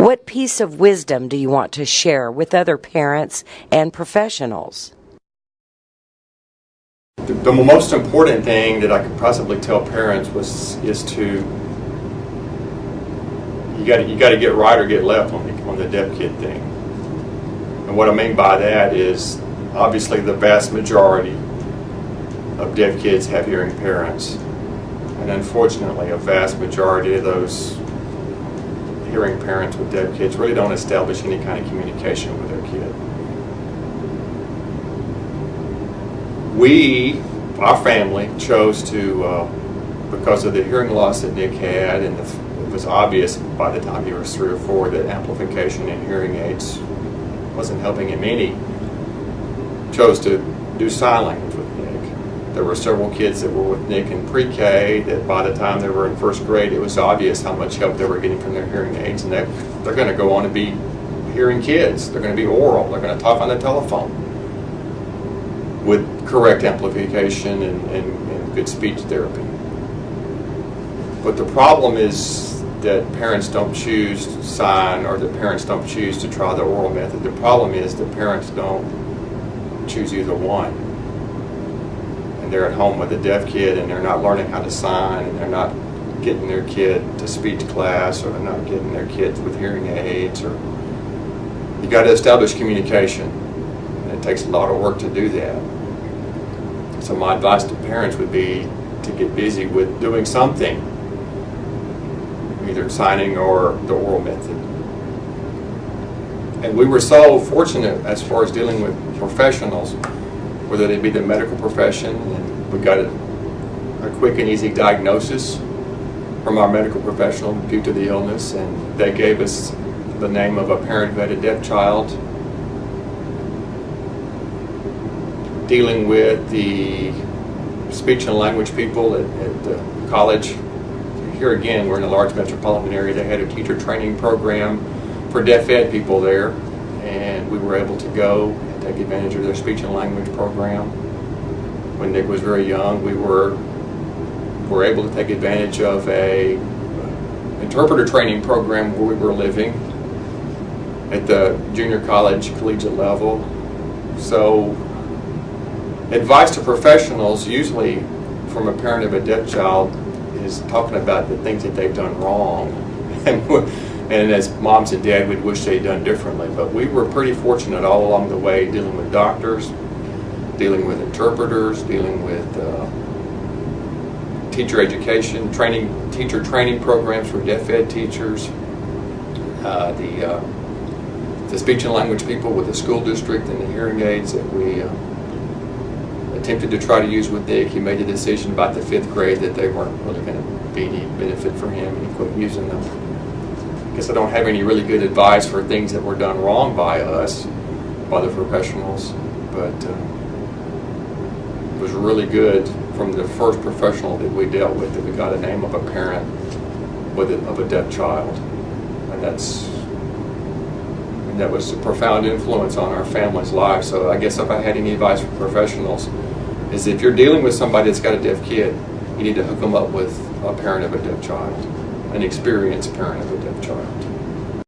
What piece of wisdom do you want to share with other parents and professionals? The, the most important thing that I could possibly tell parents was is to you got you got to get right or get left on the on the deaf kid thing. And what I mean by that is obviously the vast majority of deaf kids have hearing parents, and unfortunately, a vast majority of those hearing parents with deaf kids really don't establish any kind of communication with their kid. We, our family, chose to, uh, because of the hearing loss that Nick had, and the, it was obvious by the time he was three or four that amplification and hearing aids wasn't helping him any, chose to do sign language. There were several kids that were with Nick in pre-K that by the time they were in first grade, it was obvious how much help they were getting from their hearing aids, and that they're going to go on to be hearing kids. They're going to be oral. They're going to talk on the telephone with correct amplification and, and, and good speech therapy. But the problem is that parents don't choose to sign or that parents don't choose to try the oral method. The problem is that parents don't choose either one. They're at home with a deaf kid and they're not learning how to sign and they're not getting their kid to speech class or they're not getting their kids with hearing aids or you got to establish communication. And it takes a lot of work to do that. So my advice to parents would be to get busy with doing something, either signing or the oral method. And we were so fortunate as far as dealing with professionals, whether they be the medical profession, and we got a, a quick and easy diagnosis from our medical professional due to the illness, and they gave us the name of a parent who had a deaf child dealing with the speech and language people at, at the college. Here again, we're in a large metropolitan area. They had a teacher training program for deaf ed people there, and we were able to go take advantage of their speech and language program. When Nick was very young, we were were able to take advantage of a uh, interpreter training program where we were living at the junior college collegiate level. So advice to professionals, usually from a parent of a deaf child, is talking about the things that they've done wrong. And, as moms and dad, we'd wish they'd done differently. But we were pretty fortunate all along the way dealing with doctors, dealing with interpreters, dealing with uh, teacher education, training, teacher training programs for deaf ed teachers, uh, the, uh, the speech and language people with the school district and the hearing aids that we uh, attempted to try to use with Nick. He made the decision about the fifth grade that they weren't really going to be any benefit for him and he quit using them. Guess I don't have any really good advice for things that were done wrong by us, by the professionals, but uh, it was really good from the first professional that we dealt with that we got a name of a parent with a, of a deaf child. And that's that was a profound influence on our family's life. So I guess if I had any advice for professionals, is if you're dealing with somebody that's got a deaf kid, you need to hook them up with a parent of a deaf child, an experienced parent of a deaf child.